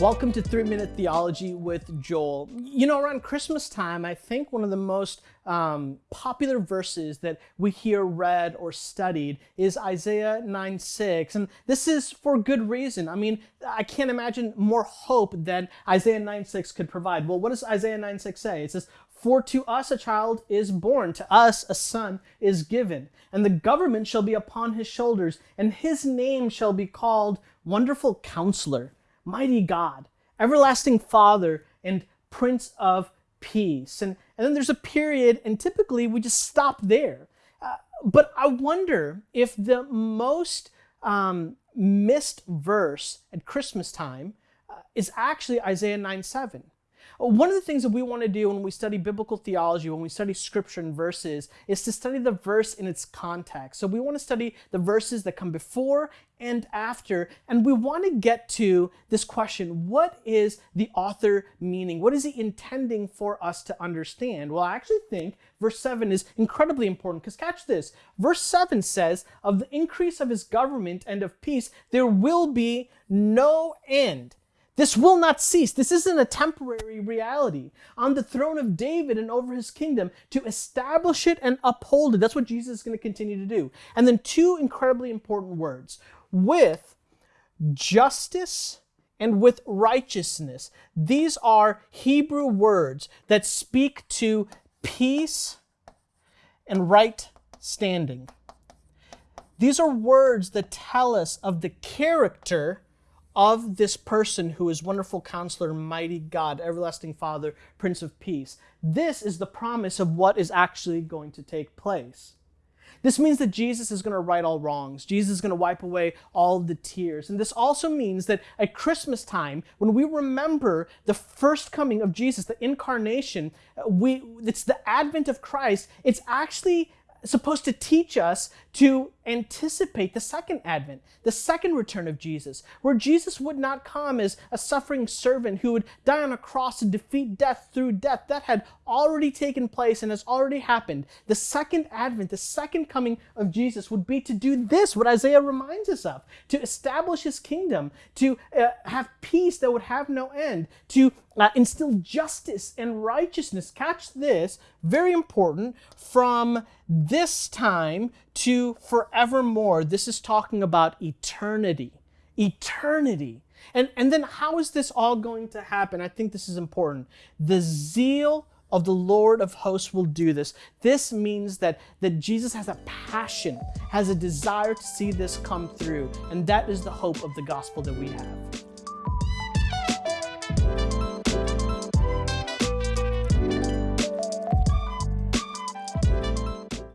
Welcome to 3 Minute Theology with Joel. You know, around Christmas time, I think one of the most um, popular verses that we hear read or studied is Isaiah 9 6. And this is for good reason. I mean, I can't imagine more hope than Isaiah 9 6 could provide. Well, what does Isaiah 9 6 say? It says, For to us a child is born, to us a son is given, and the government shall be upon his shoulders, and his name shall be called Wonderful Counselor mighty God, everlasting Father, and Prince of Peace. And, and then there's a period, and typically we just stop there. Uh, but I wonder if the most um, missed verse at Christmas time uh, is actually Isaiah 9 7. One of the things that we want to do when we study biblical theology, when we study scripture and verses, is to study the verse in its context. So we want to study the verses that come before and after, and we want to get to this question what is the author meaning? What is he intending for us to understand? Well, I actually think verse 7 is incredibly important because catch this. Verse 7 says, Of the increase of his government and of peace, there will be no end. This will not cease. This isn't a temporary reality. On the throne of David and over his kingdom to establish it and uphold it. That's what Jesus is going to continue to do. And then two incredibly important words with justice and with righteousness. These are Hebrew words that speak to peace and right standing. These are words that tell us of the character of this person who is wonderful counselor, mighty God, everlasting Father, Prince of Peace. This is the promise of what is actually going to take place. This means that Jesus is going to right all wrongs. Jesus is going to wipe away all the tears. And this also means that at Christmas time, when we remember the first coming of Jesus, the incarnation, we it's the advent of Christ, it's actually supposed to teach us to anticipate the second advent, the second return of Jesus, where Jesus would not come as a suffering servant who would die on a cross to defeat death through death. That had already taken place and has already happened. The second advent, the second coming of Jesus would be to do this, what Isaiah reminds us of, to establish his kingdom, to uh, have peace that would have no end, to uh, instill justice and righteousness. Catch this, very important, from this time to forevermore. This is talking about eternity. Eternity. And, and then how is this all going to happen? I think this is important. The zeal of the Lord of hosts will do this. This means that, that Jesus has a passion, has a desire to see this come through. And that is the hope of the gospel that we have.